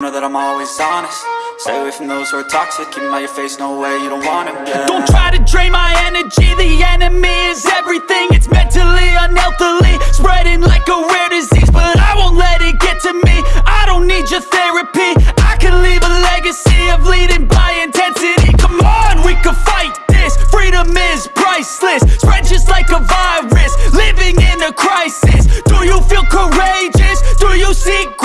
Know that I'm always honest. Stay away from those who are toxic. Keep out your face, no way, you don't want it, yeah. Don't try to drain my energy. The enemy is everything. It's mentally, unhealthily Spreading like a rare disease. But I won't let it get to me. I don't need your therapy. I can leave a legacy Of leading by intensity. Come on, we can fight this. Freedom is priceless. Spread just like a virus. Living in a crisis. Do you feel courageous? Do you seek